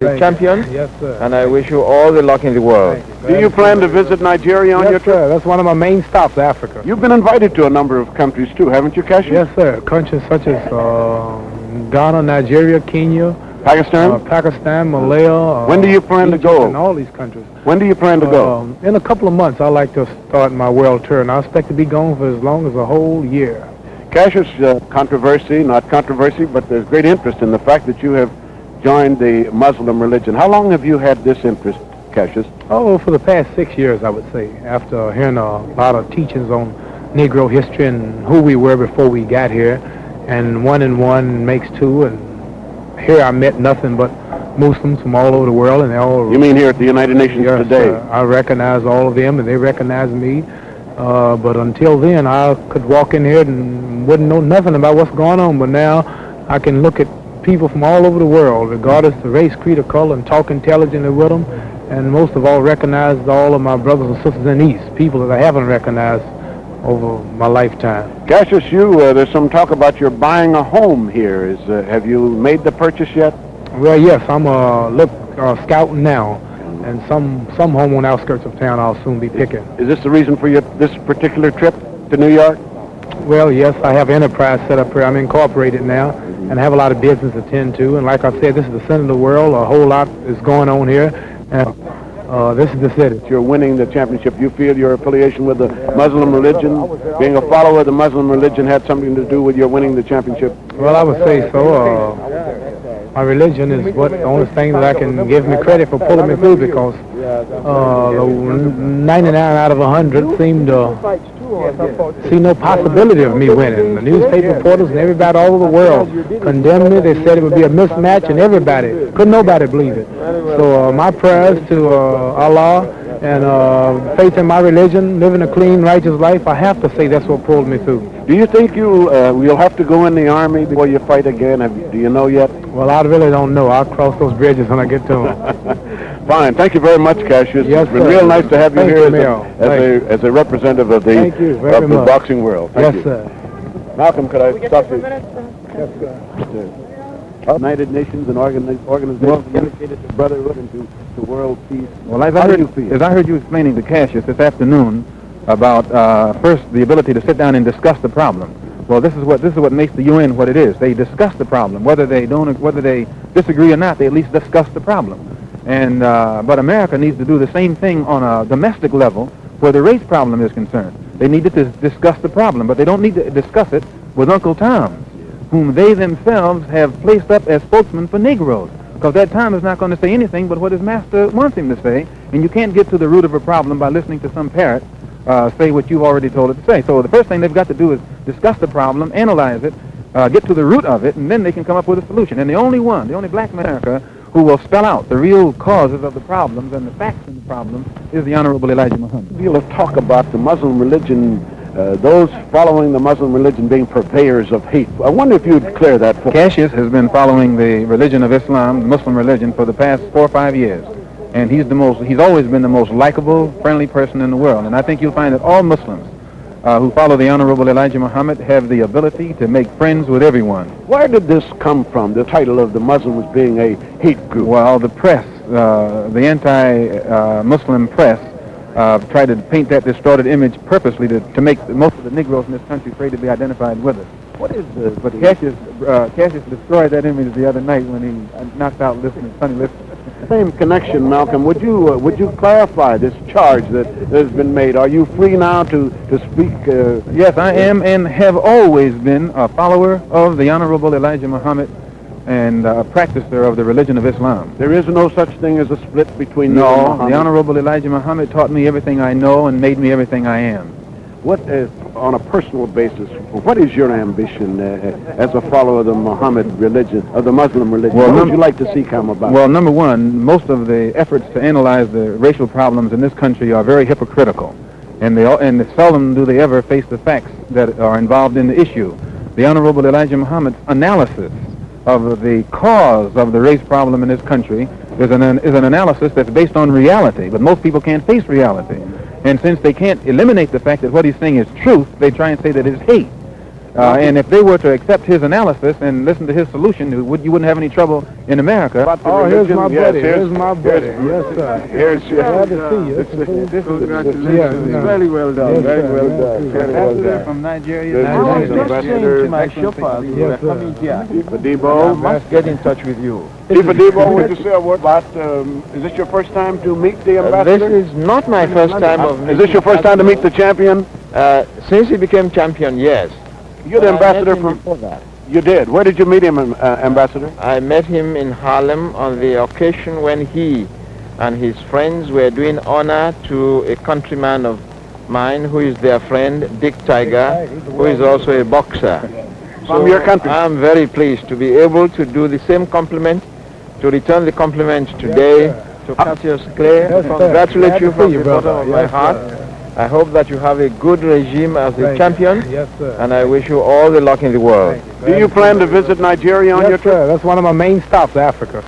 champions. Yes, sir. And I wish you all the luck in the world. Do you plan to visit Nigeria on yes, your trip? sir. That's one of my main stops, Africa. You've been invited to a number of countries too, haven't you, Cassius? Yes, sir. Countries such as uh, Ghana, Nigeria, Kenya, Pakistan? uh, Pakistan, Malaya. Uh, When do you plan to go? And all these countries. when do you plan to go? Um, in a couple of months, I'd like to start my world tour, and I expect to be gone for as long as a whole year. Cassius, uh, controversy, not controversy, but there's great interest in the fact that you have joined the Muslim religion. How long have you had this interest, Cassius? Oh, for the past six years, I would say, after hearing a lot of teachings on Negro history and who we were before we got here, and one and one makes two, and here I met nothing but Muslims from all over the world, and they all You mean here at the United Nations Yes, today? sir. I recognize all of them, and they recognize me. Uh, but until then, I could walk in here and wouldn't know nothing about what's going on. But now, I can look at people from all over the world, regardless of race, creed, or color, and talk intelligently with them. And most of all, recognize all of my brothers and sisters in the East, people that I haven't recognized over my lifetime. Cassius, you, uh, there's some talk about your buying a home here. Is, uh, have you made the purchase yet? Well, yes, I'm uh, look uh, scouting now, and some some home on the outskirts of town I'll soon be picking. Is this the reason for your this particular trip to New York? Well, yes, I have enterprise set up here. I'm incorporated now, and have a lot of business to tend to. And like I said, this is the center of the world. A whole lot is going on here, and uh, this is the city. You're winning the championship. You feel your affiliation with the Muslim religion, being a follower of the Muslim religion, had something to do with your winning the championship? Well, I would say so. Uh, my religion is what the only thing that I can give me credit for pulling me through because uh, 99 out of 100 seemed to see no possibility of me winning. The newspaper reporters and everybody all over the world condemned me. They said it would be a mismatch, and everybody, couldn't nobody believe it. So uh, my prayers to uh, Allah and uh, faith in my religion, living a clean, righteous life, I have to say that's what pulled me through. Do you think you'll uh, you'll have to go in the army before you fight again? Have, do you know yet? Well, I really don't know. I'll cross those bridges when I get to them. Fine. Thank you very much, Cassius. Yes, it's been sir. real nice to have you Thank here you, as, a, as, a, as a representative of the Thank you very of the much. boxing world. Thank yes, you. sir. Malcolm, could I talk to you? Yes, sir. United Nations and organi- organizations dedicated to brotherhood and to, to world peace. Well, as How I, heard, you feel? as I heard you explaining to Cassius this afternoon about uh, first the ability to sit down and discuss the problem. Well, this is what this is what makes the UN what it is. They discuss the problem, whether they don't, whether they disagree or not. They at least discuss the problem. And uh, but America needs to do the same thing on a domestic level where the race problem is concerned. They need to discuss the problem, but they don't need to discuss it with Uncle Tom, whom they themselves have placed up as spokesman for Negroes. Because that Tom is not going to say anything but what his master wants him to say, and you can't get to the root of a problem by listening to some parrot uh, say what you've already told it to say. So the first thing they've got to do is discuss the problem, analyze it, uh, get to the root of it, and then they can come up with a solution. And the only one, the only black America who will spell out the real causes of the problems and the facts in the problems is the Honorable Elijah Muhammad. deal of talk about the Muslim religion, uh, those following the Muslim religion being purveyors of hate. I wonder if you'd clear that for Cassius has been following the religion of Islam, the Muslim religion, for the past four or five years. And he's the most, he's always been the most likable, friendly person in the world. And I think you'll find that all Muslims uh, who follow the Honorable Elijah Muhammad have the ability to make friends with everyone. Where did this come from, the title of the Muslims being a hate group? Well, the press, uh, the anti-Muslim press, uh, tried to paint that distorted image purposely to, to make most of the Negroes in this country afraid to be identified with us. What is the... But Cassius, uh, Cassius destroyed that image the other night when he uh, knocked out listening, Sonny Liston. Same connection, Malcolm. Would you uh, would you clarify this charge that has been made? Are you free now to to speak? Uh, Yes, I am and have always been a follower of the Honorable Elijah Muhammad and a practicer of the religion of Islam. there is no such thing as a split between No, the Honorable Elijah Muhammad taught me everything I know and made me everything I am. What, uh, on a personal basis, what is your ambition uh, as a follower of the Muhammad religion, of the Muslim religion? Well, what would you like to see come about? Well, number one, most of the efforts to analyze the racial problems in this country are very hypocritical, and they al- and seldom do they ever face the facts that are involved in the issue. The Honorable Elijah Muhammad's analysis of the cause of the race problem in this country is an is an analysis that's based on reality, but most people can't face reality. And since they can't eliminate the fact that what he's saying is truth, they try and say that it's hate. Uh, and if they were to accept his analysis and listen to his solution, you, would, you wouldn't have any trouble in America. Oh, here's my yes, buddy. here's- Here's my buddy. here's- Yes, sir. Here's, Glad to see you. This is- this is- Congratulations. Yeah, Very well done, Yes, very well Yes, done, very well done. from Nigeria. This I was just ambassador, my chauffeur. Yes, sir. Chief Adebo. must get in touch with you. Chief Adebo, would you say a word about, um, is this your first time to meet the Uh, ambassador? this is not my first time of Is this your first time to meet the champion? Uh, since he became champion, yes. You're the ambassador from, before that. you did. Where did you meet him, uh, ambassador? I met him in Harlem on the occasion when he and his friends were doing honor to a countryman of mine who is their friend, Dick Tiger, who is also a boxer. From your country. I'm very pleased to be able to do the same compliment, to return the compliment today to Cassius Clay. Yes. Congratulate you from the bottom of my Yes, heart. Sir. I hope that you have a good regime as the Thank you. champion, Yes, sir. and I wish you all the luck in the world. Do you plan to visit Nigeria on your trip? sir. That's one of my main stops, Africa.